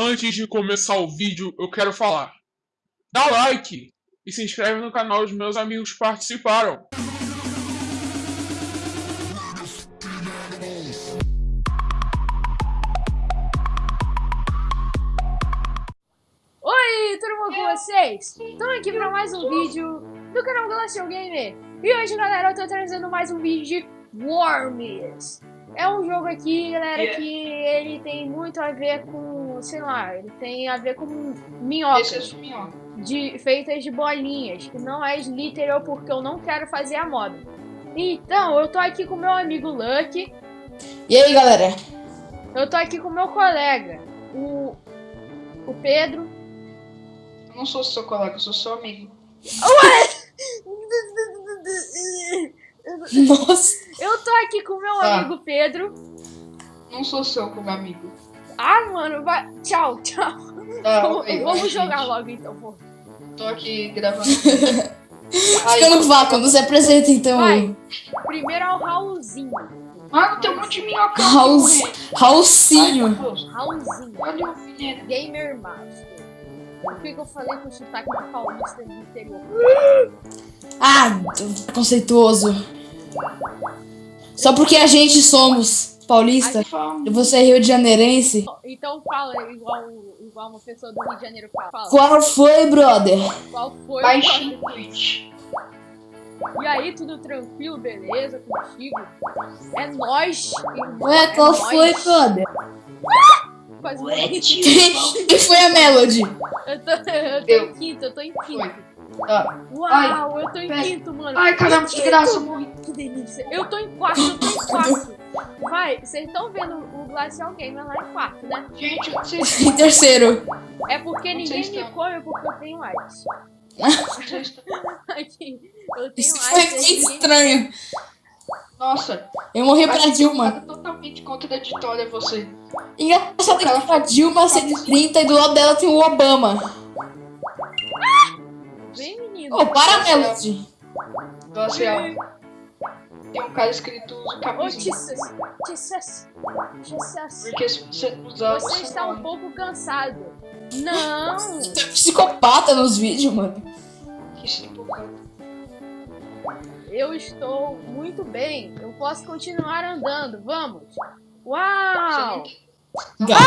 Antes de começar o vídeo, eu quero falar. Dá like e se inscreve no canal dos meus amigos que participaram. Oi, tudo bom com vocês? Estamos aqui para mais um vídeo do canal Glacial Gamer. E hoje, galera, eu tô trazendo mais um vídeo de Worms. É um jogo aqui, galera, Yeah. que ele tem muito a ver com, sei lá, ele tem a ver com minhocas Esse é minhoca. de, feitas de bolinhas, que não é literal porque eu não quero fazer a moda. Então, eu tô aqui com meu amigo Lucky, E aí, galera? eu tô aqui com meu colega, o, o Pedro. Eu não sou seu colega, eu sou seu amigo. Nossa. Eu tô aqui com meu Tá. amigo Pedro. Não sou seu como amigo. Ah, mano, vai. Tchau, tchau. Tá, vamos ok, vamos jogar gente. logo então, pô. Tô aqui gravando. Fica no vácuo, se apresenta, então. Vai. Primeiro é o Raulzinho. Mano, tem um monte de minhoca. Raul- Deus. Raulzinho. Olha o. Gamer Master. Por que, eu falei com sotaque de paulista do interior? Ah, conceituoso. Só porque a gente somos paulista Ai, e você é rio de janeirense. Então fala igual, igual uma pessoa do Rio de Janeiro fala. Fala. Qual foi, brother? Qual foi? Baixinho. E aí, tudo tranquilo, beleza contigo? É nóis. irmão, Ué, é qual nóis. foi, brother? Quase Ué, morri. quem foi a Melody? Eu tô, eu tô Eu. em quinto, eu tô em quinto. Tá. Uau, eu tô em pera. quinto, mano. Ai, caramba, que graça, morri. Que delícia. Eu tô em quarto, eu tô em quarto. Vai, vocês estão vendo o Glacial Gamer lá em quarto, né? Gente, vocês Em terceiro. É porque ninguém me come porque eu tenho AIDS. Aqui, eu tenho Isso foi bem ninguém- estranho. Nossa, Eu morri pra Dilma. é totalmente contraditória você. Engraçado que a Dilma 130 e do lado dela tem o Obama. Vem, menino. Ô, para, Melody. Glacial. Tem um cara escrito camisinha. Jesus. Jesus. Porque se você usar, Você está um morre. pouco cansado. Não. Você é psicopata nos vídeos, mano. Que empolgar. Eu estou muito bem. Eu posso continuar andando. Vamos. Uau. Gato.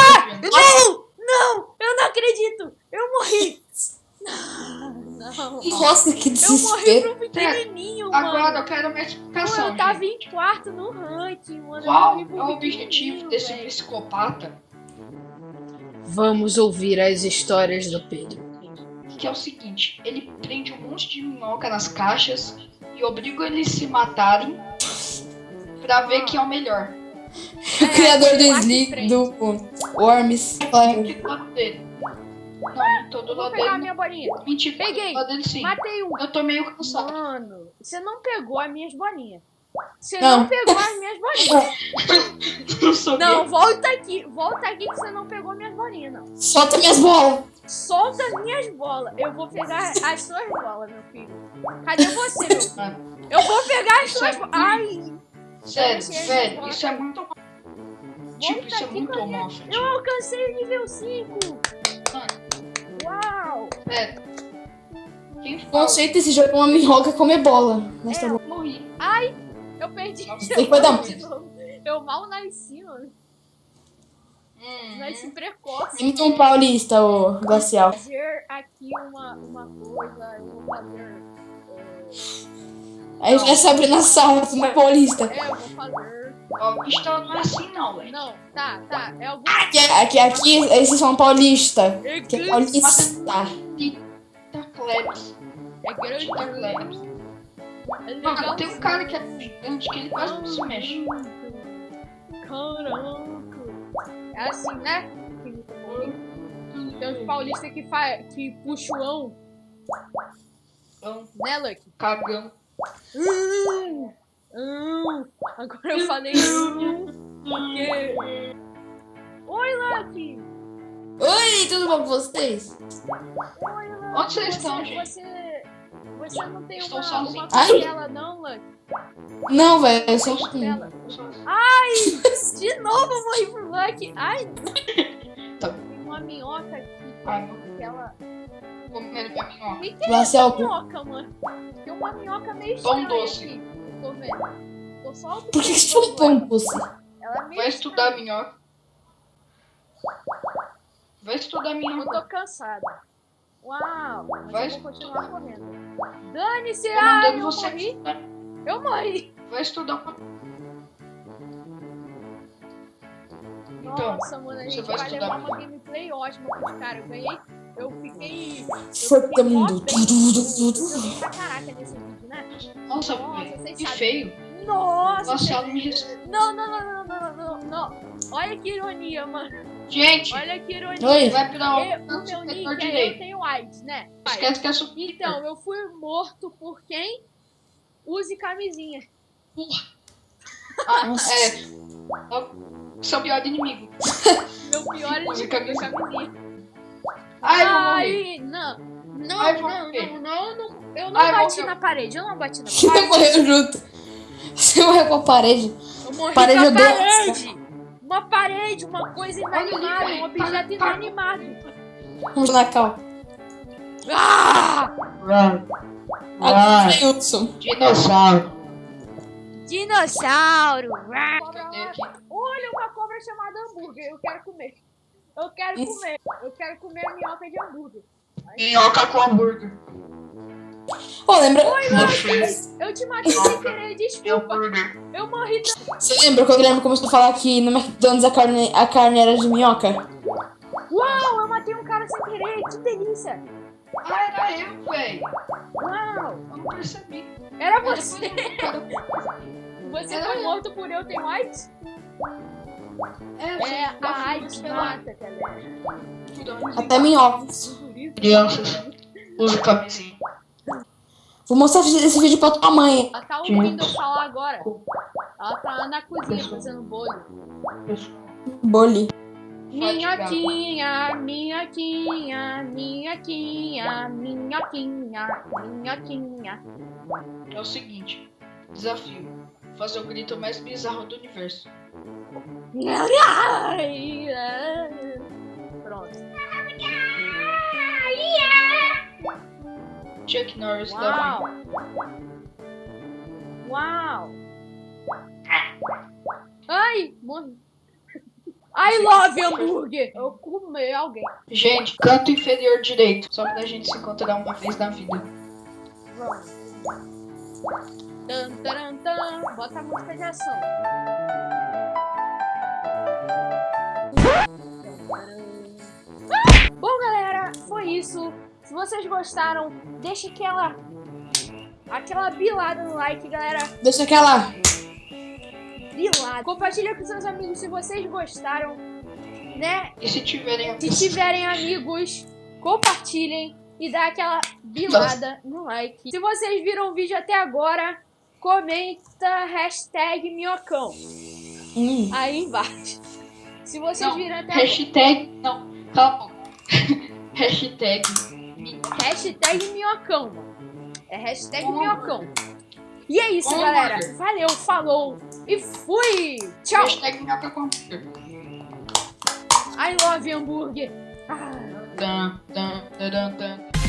Não! Não! Eu não acredito! Eu morri! Não. Nossa, que Eu morri desespero. pro pequenininho, Agora mano. eu quero uma explicação. eu tava gente. em quarto no ranking, mano. Qual é o objetivo desse velho. psicopata? Vamos ouvir as histórias do Pedro. Que é o seguinte: ele prende um monte de minhoca nas caixas e obriga eles a se matarem pra ver quem é o melhor. O criador do lá de Slick, do Worms. Que Não, não tô do Eu vou lado pegar a minha bolinha. não. Mentira, Peguei. Matei um. Eu tô meio cansado. Mano, você não pegou as minhas bolinhas. Você Não. não pegou as minhas bolinhas. Eu sou Não, volta aqui. Volta aqui que você não pegou minhas bolinhas, não. Solta minhas bolas. Solta as minhas bolas. Eu vou pegar as suas bolas, meu filho. Cadê você, meu filho? Ah, Eu vou pegar as Isso suas é bolas. Ai, Sério, embora. isso é muito. Tipo, isso é muito homófobo. eu alcancei o nível 5. Uau. Sério. Quem O conceito desse jogo é uma minhoca comer bola. Mas tá É, bom. Eu morri. Eu perdi. Nossa, tem que dar um-. Eu mal nasci, mano. Hum, Nasci precoce. Imita um paulista, o glacial. fazer aqui uma, uma coisa, eu vou fazer. Aí já sabe na sala, não é paulista. É, eu vou fazer. Ó, o bicho não é assim, não, velho. Não, tá, tá. É algum. Aqui, aqui, aqui esses são paulista. Que é É paulista. Tá Klebs. grande. Tá Klebs. É Mano, legal. tem um cara que é gigante que ele quase não se mexe. Caraca. É assim, né? Tem uns paulistas que, fa... que puxa o ão, né, Lucky? cagão. Hum. Agora eu falei porque... Oi, Lucky! Oi, tudo bom com vocês? Oi, Lucky! Onde vocês você, estão, gente? Você, você não tem Estou uma, sozinho. uma Ai. costela, não, Lucky? Não, velho, eu sou um. Costela. Eu sou- De novo eu morri pro Lucky! Ai! Tá. Tem uma minhoca que, Ai, que ela. Comendo minha minhoca. O que, é essa minhoca, mano? Tem uma minhoca meio Pão estranha doce. aqui. Tô vendo. Tô só Por que você falou pão doce? Ela é Vai estudar minhoca. Vai estudar Eu minhoca. tô cansada. Uau, mas Vai eu vou continuar correndo. Dane-se, ai, eu você morri. estudar. Eu morri. Vai estudar. Então, Nossa, mano, a você gente vai vai, estudar levar uma gameplay ótima pros caras. Eu ganhei. Eu fiquei. Eu Foi fiquei mó mundo. Eu pra caraca nesse vídeo, né? Nossa, Nossa, Que feio. Nossa, Nossa, Não, não, não, não, não, não, não. Olha que ironia, mano. Gente, Olha que ironia. Oi. vai pra Eu- o o meu nick setor é eu direito. tenho AIDS, né? Esquece que é super. Então, eu fui morto por quem? Use camisinha. Ah, Nossa. é. Seu pior inimigo. Meu pior é Use camisinha. camisinha. Ai. Ai, não. Não, Ai, não, não, não, não. Eu não Ai, bati na parede, eu não bati na Você parede. morreu junto. Você morreu com a parede. Eu morri Parede com a parede. Uma parede, uma coisa inanimada, um objeto inanimado. Vamos na cal. Ah! Agora é Hudson. Dinossauro. Dinossauro. Ah! Olha uma cobra chamada hambúrguer, eu quero comer. Eu quero comer. Eu quero comer a minhoca de hambúrguer. Minhoca com hambúrguer. Ô, lembra? Eu te matei sem querer, desculpa. Hambúrguer. Eu morri também. Você lembra quando o Guilherme começou a falar que no McDonald's a carne, a carne era de minhoca? Uau, eu matei um cara sem querer, que delícia. Ah, era eu, velho. Uau, Eu não percebi. era você. Você Era foi eu. morto por eu tenho AIDS? É, É, a lá. mata, galera. Até minhocas. Crianças, use camisinha. Vou mostrar esse vídeo pra tua mãe. Ela tá ouvindo eu falar agora. Ela tá na cozinha fazendo bolho. Boli. Minhoquinha, minhoquinha, minhoquinha, minhoquinha, minhoquinha. É o seguinte, desafio. Fazer o grito mais bizarro do universo. Pronto. Chuck Norris da Uau! Uau! Ai, morri. I love hambúrguer! Eu comi alguém. Gente, canto inferior direito. Só pra gente se encontrar uma vez na vida. Pronto. Tan, taran, tan. Bota a música de ação. Ah! Bom, galera, foi isso. Se vocês gostaram, deixa aquela aquela bilada no like, galera. Deixa aquela. Bilada. Compartilha com seus amigos se vocês gostaram, né? E se tiverem Se tiverem amigos, compartilhem e dá aquela bilada no like. Se vocês viram o vídeo até agora, comenta hashtag minhocão Hum. aí embaixo. Se vocês Não, viram até agora, hashtag. Não, cala a boca. hashtag. Hashtag minhocão. É hashtag Como? minhocão. E é isso, Como, galera. Valeu, falou e fui. Tchau. Hashtag hambúrguer. I love hambúrguer. Ah. Tan, tan, taran, tan.